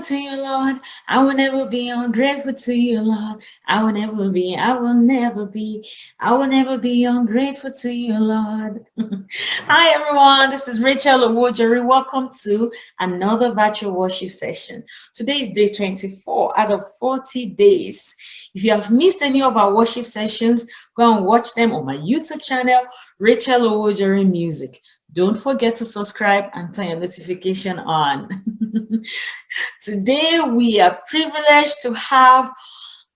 grateful to you, Lord. I will never be ungrateful to you, Lord. I will never be, I will never be, I will never be ungrateful to you, Lord. Hi, everyone. This is Rachel Owojeri. Welcome to another virtual worship session. Today is day 24 out of 40 days. If you have missed any of our worship sessions, go and watch them on my YouTube channel, Rachel Owojeri Music. Don't forget to subscribe and turn your notification on. Today, we are privileged to have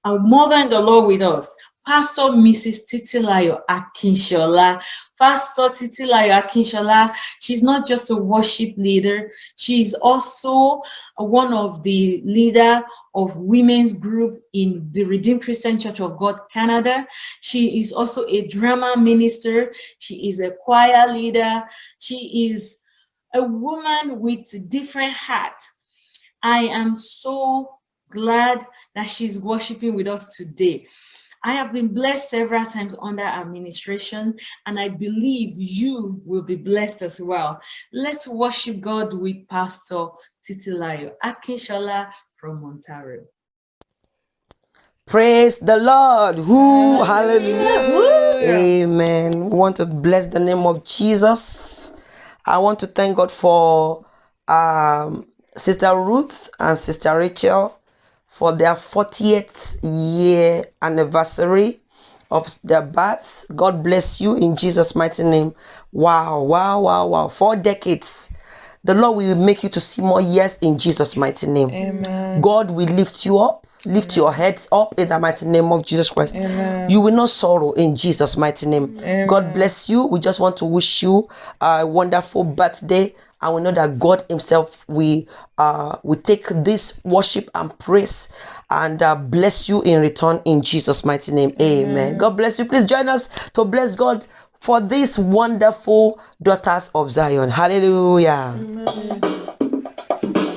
a mother in the Lord with us, Pastor Mrs. Titilayo Akinshola. Pastor Titilayo Akinshola, she's not just a worship leader, she's also one of the leader of women's group in the Redeemed Christian Church of God, Canada. She is also a drama minister. She is a choir leader. She is a woman with different hat. I am so glad that she's worshiping with us today. I have been blessed several times under administration, and I believe you will be blessed as well. Let's worship God with Pastor Titilayo Akinshola from Ontario. Praise the Lord. Who hallelujah. Amen. We want to bless the name of Jesus. I want to thank God for um, Sister Ruth and Sister Rachel for their 40th year anniversary of their birth. God bless you in Jesus' mighty name. Wow, wow, wow, wow. Four decades. The Lord will make you to see more years in Jesus' mighty name. Amen. God will lift you up, lift your heads up in the mighty name of Jesus Christ. Amen. You will not sorrow in Jesus' mighty name. Amen. God bless you. We just want to wish you a wonderful birthday. And we know that God Himself we uh, will take this worship and praise and uh, bless you in return in Jesus' mighty name. Amen. God bless you. Please join us to bless God for these wonderful daughters of Zion. Hallelujah.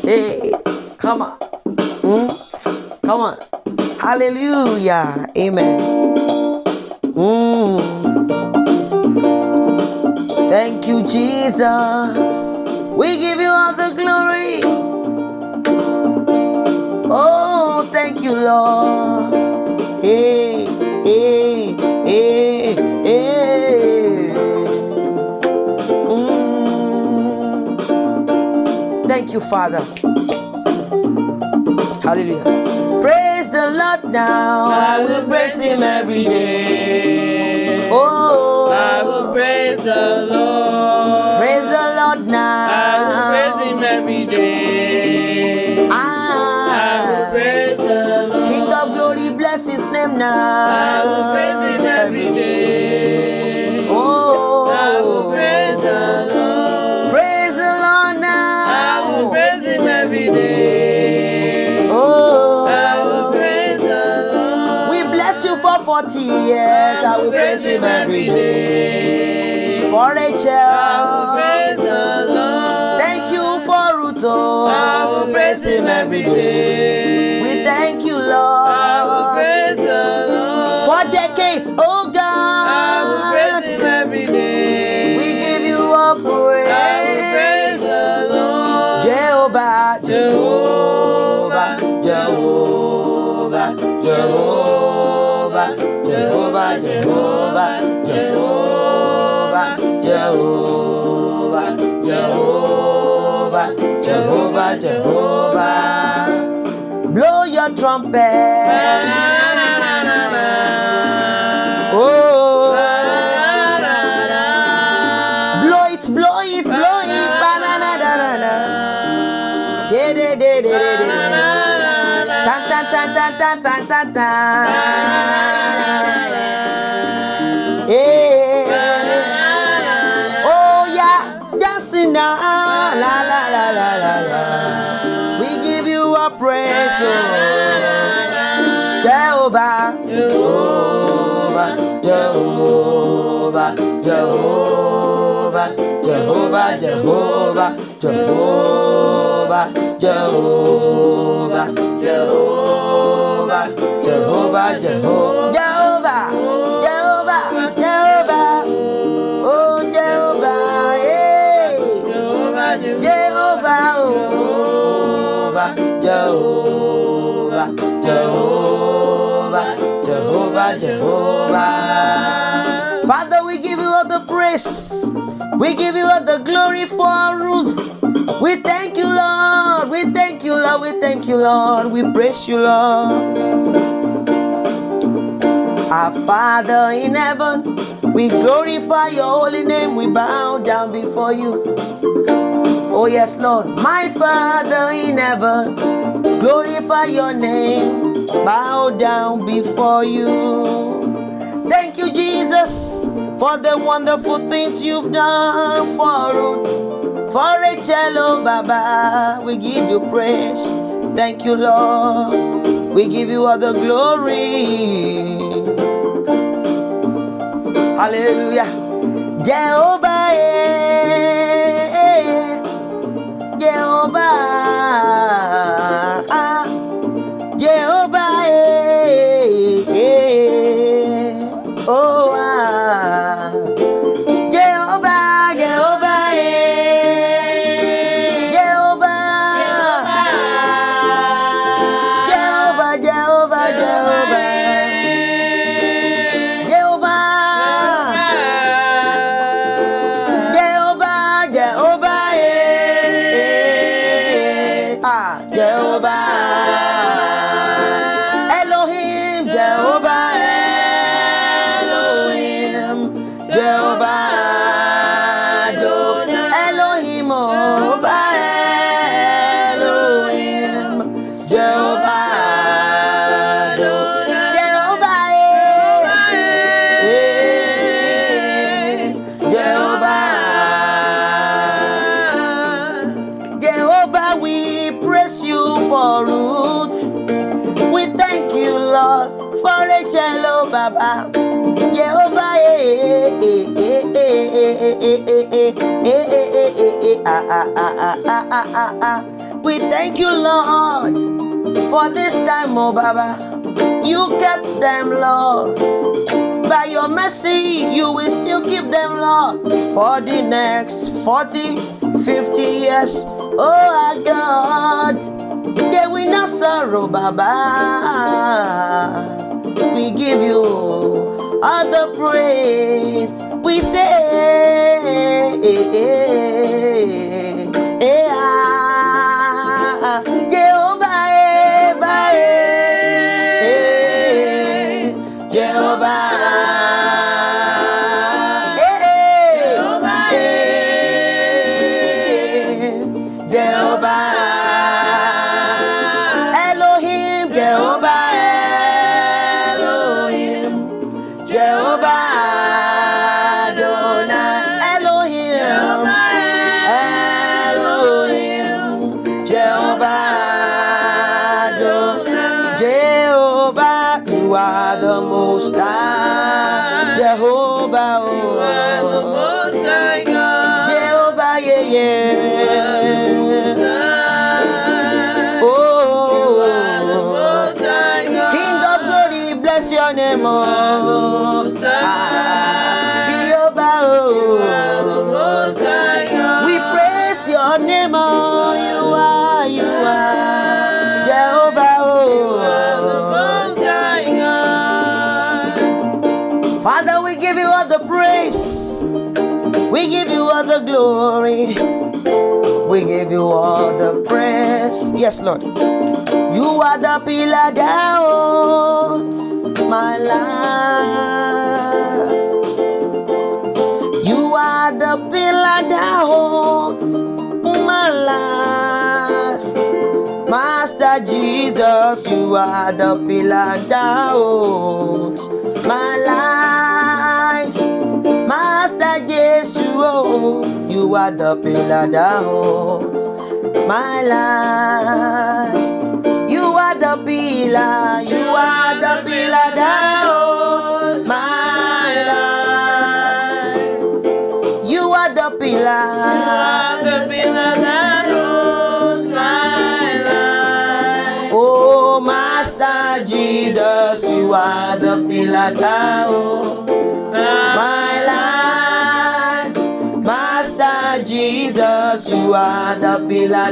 Hey, come on. Mm, come on. Hallelujah. Amen. Mm. Thank you, Jesus. We give you all the glory. Oh, thank you, Lord. Hey, hey, hey, hey. Mm. Thank you, Father. Hallelujah. Lord now. I will praise him every day. Oh, I will praise the Lord. praise the Lord now. I will praise him every day. I Ah, will praise the Lord. King of glory, bless his name now. I will praise him every day. 40 years. I will praise him every day. For I will Rachel, praise the Lord. thank you for Ruto. I will praise him every day. Jehovah, Jehovah. Blow your trumpet. Oh. Blow it, blow it, blow it. Jehovah, Jehovah, Jehovah, Jehovah, Jehovah, Jehovah, Jehovah, Jehovah, Jehovah, Jehovah, oh Jehovah, hey, Jehovah, Jehovah, Jehovah, Jehovah, Jehovah, Jehovah. Praise. We give you all the glory for our roots. We thank you, Lord. We thank you, Lord. We thank you, Lord. We praise you, Lord. Our Father in heaven, we glorify your holy name. We bow down before you. Oh, yes, Lord. My Father in heaven, glorify your name. Bow down before you. Thank you, Jesus, for the wonderful things you've done for us. For Rachel, Baba, we give you praise. Thank you, Lord. We give you all the glory. Hallelujah. Jehovah, eh, Jehovah, Rachel, oh Baba. Jehovah, eh, eh, eh, eh, eh, eh, eh, eh, eh, eh, eh, eh, eh, eh, ah, ah, ah, ah, ah, ah, ah, ah. We thank you, Lord, for this time, oh Baba. You kept them, Lord. By your mercy, you will still keep them, Lord, for the next 40, 50 years. Oh, our God, they will not sorrow, Baba. We give you all the praise. We say, Father, we give you all the praise. We give you all the glory. We give you all the praise. Yes, Lord. You are the pillar that holds my life. You are the pillar that holds my life. Master Jesus, you are the pillar that holds my life. Master Jesus, oh, you are the pillar that holds my life. You are the pillar, you Are the pillar my life. Master Jesus, you are the pillar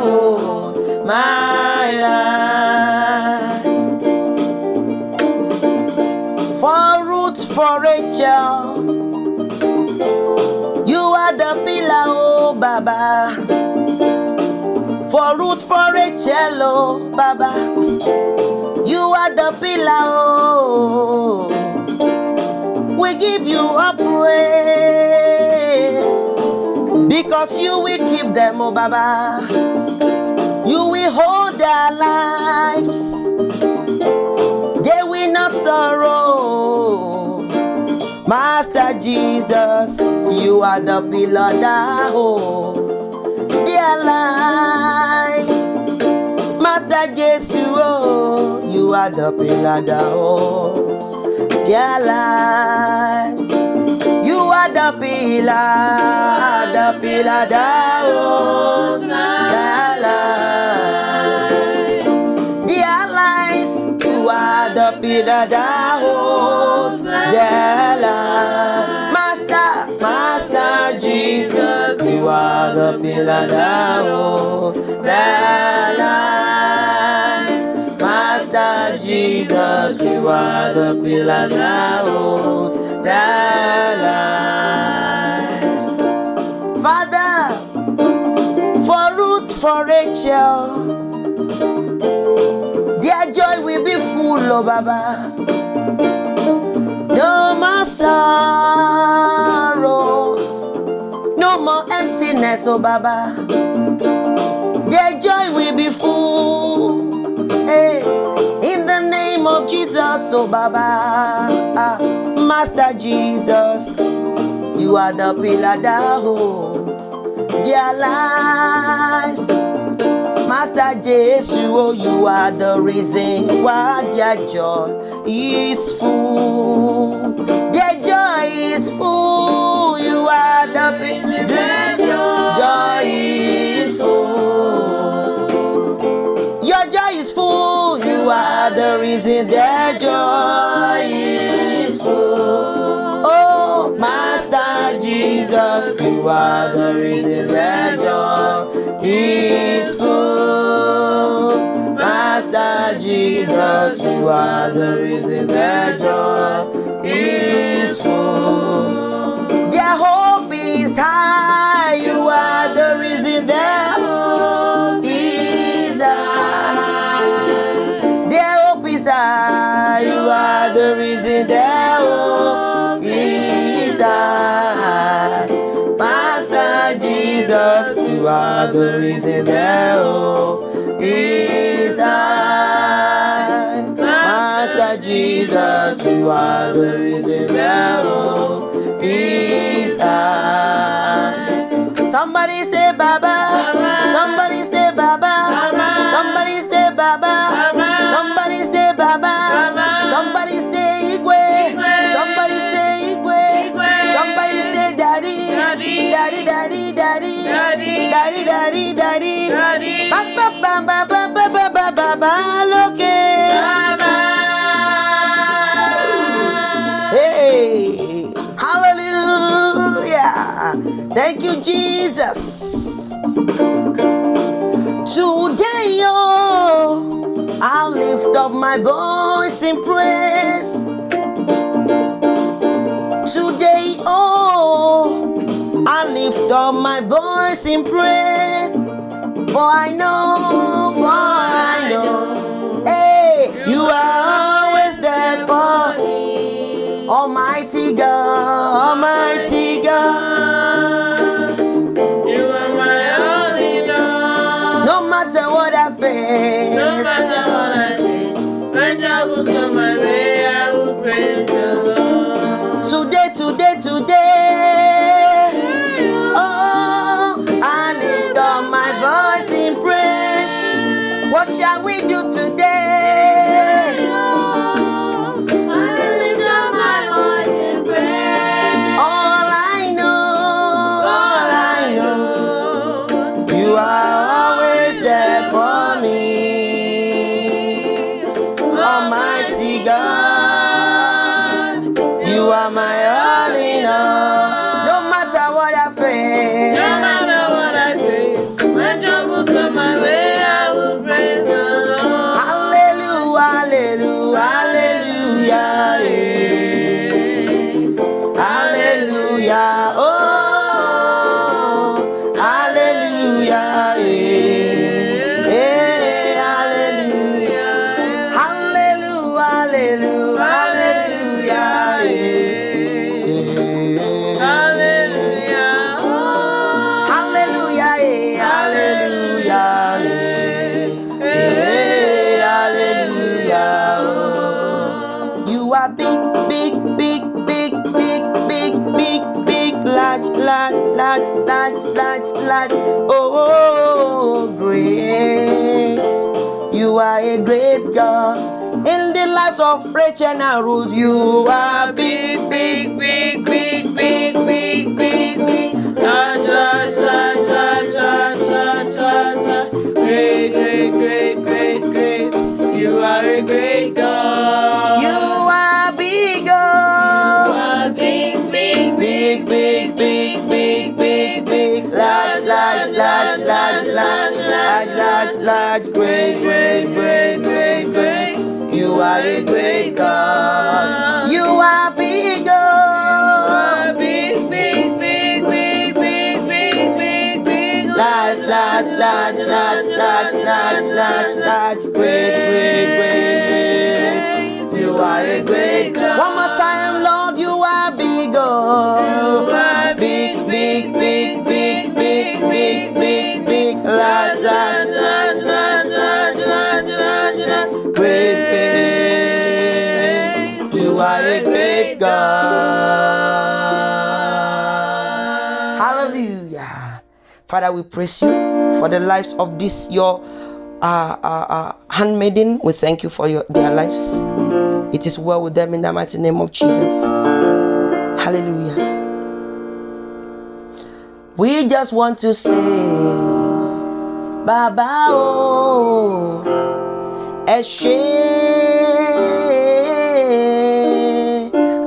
holds my life. Ruth for Rachel. You are the pillar, oh Baba. For Ruth for Rachel, oh Baba. You are the pillar, oh. We give you a praise because you will keep them, oh Baba. You will hold their lives, they will not sorrow. Master Jesus, you are the pillar that hold oh. their lives. Master Jesus, oh, you are the pillar that holds their lives. You are the pillar, the pillar that holds their lives. Their lives, you are the pillar that holds their lives. Master, Master Jesus, you are the pillar that holds their lives. Jesus, you are the pillar that holds their lives. Father, for Ruth, for Rachel, their joy will be full, oh Baba. No more sorrows, no more emptiness, oh Baba. Their joy will be full. Hey, in the name of Jesus, oh Baba. Ah, Master Jesus, you are the pillar that holds their lives. Master Jesus, oh, you are the reason why their joy is full. Their joy is full. You are the reason are the reason their joy is full. Oh, Master Jesus, you are the reason their joy is full. Master Jesus, you are the reason their joy is full. Their hope is high. You are the reason their their hope is high. Oh, Master Jesus, you are the reason their hope oh, is high. Somebody say Baba. Somebody Jesus. Today, oh, I'll lift up my voice in praise. Today, oh, I lift up my voice in praise. For I know, shall we Oh, great. You are a great God. In the lives of Rachel and Ruth, you are big, big, big, big, big, big, big, big. Great, great, great, great, great. You are a great God. You large, great, great, great, great, great. You are a great God. You are big, You are God. big, big, big, big, big, big, big, big. Large, large, large, large, large, large, large, large, great, great, great, great. You are a great God. One more time, Lord, you are big, God. Big, big, big, big, big, big, big, big, large, large, Father, we praise you for the lives of this your uh, uh, uh, handmaiden. We thank you for your, their lives. It is well with them in the mighty name of Jesus. Hallelujah. We just want to say, Baba oh, Eshe.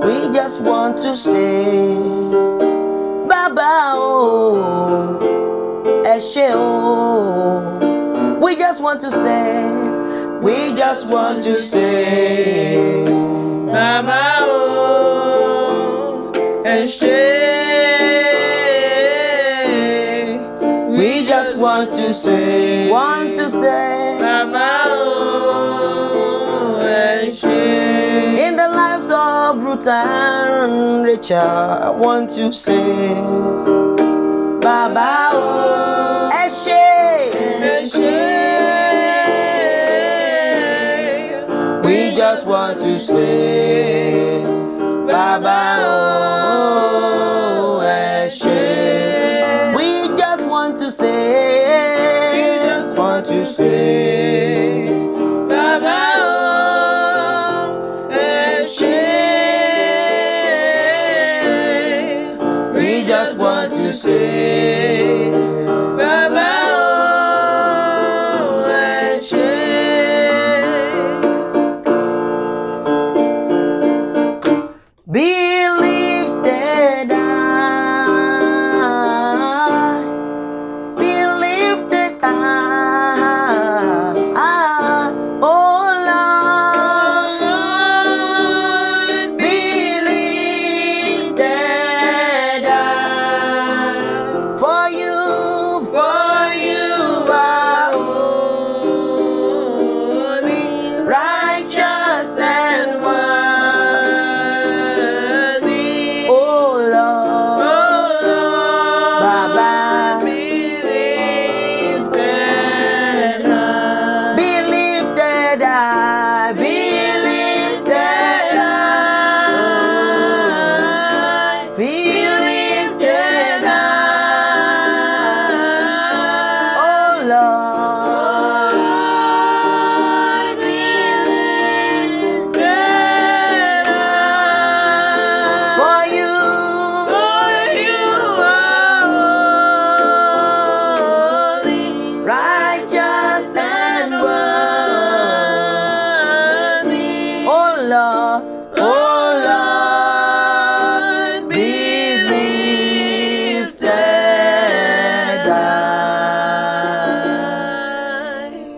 We just want to say, Baba oh, Oh. We just want to say, we just want to say, Baba oh, Eshe. we just want to say, want to say, Baba oh, Eshe. in the lives of Ruth and Rachel, I want to say, bàbá o. ẹ ṣé. ẹ we just want to say bàbá o. ẹ ṣé. we just want to say. we just want to say.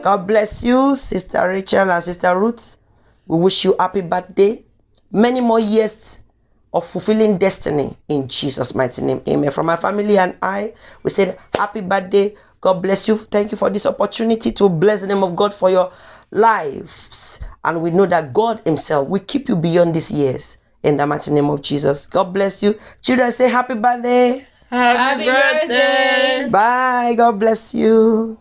God bless you, Sister Rachel and Sister Ruth. We wish you happy birthday. Many more years of fulfilling destiny in Jesus' mighty name. Amen. From my family and I, we said happy birthday. God bless you. Thank you for this opportunity to bless the name of God for your lives. And we know that God Himself will keep you beyond these years. In the mighty name of Jesus. God bless you. Children, say happy birthday. Happy birthday. Bye. God bless you.